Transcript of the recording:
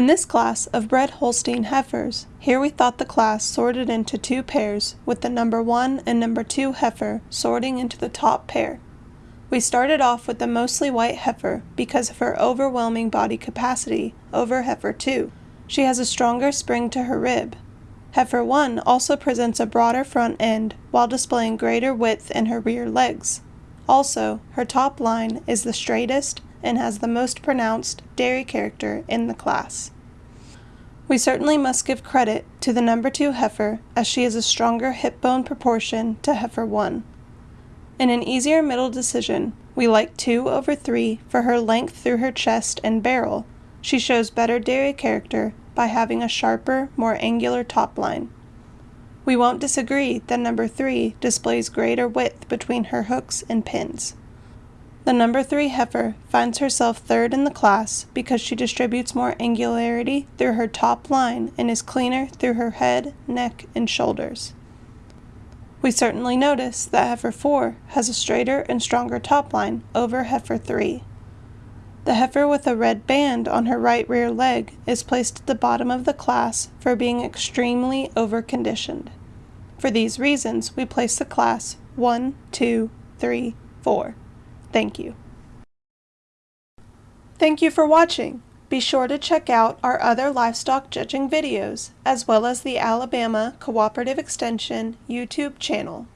In this class of bred Holstein heifers, here we thought the class sorted into two pairs with the number 1 and number 2 heifer sorting into the top pair. We started off with the mostly white heifer because of her overwhelming body capacity over heifer 2. She has a stronger spring to her rib. Heifer 1 also presents a broader front end while displaying greater width in her rear legs. Also, her top line is the straightest and has the most pronounced dairy character in the class. We certainly must give credit to the number 2 heifer as she has a stronger hip bone proportion to heifer 1. In an easier middle decision, we like 2 over 3 for her length through her chest and barrel. She shows better dairy character by having a sharper, more angular top line. We won't disagree that number 3 displays greater width between her hooks and pins. The number 3 heifer finds herself third in the class because she distributes more angularity through her top line and is cleaner through her head, neck, and shoulders. We certainly notice that heifer 4 has a straighter and stronger top line over heifer 3. The heifer with a red band on her right rear leg is placed at the bottom of the class for being extremely overconditioned. For these reasons, we place the class 1, 2, 3, 4. Thank you. Thank you for watching. Be sure to check out our other livestock judging videos, as well as the Alabama Cooperative Extension YouTube channel.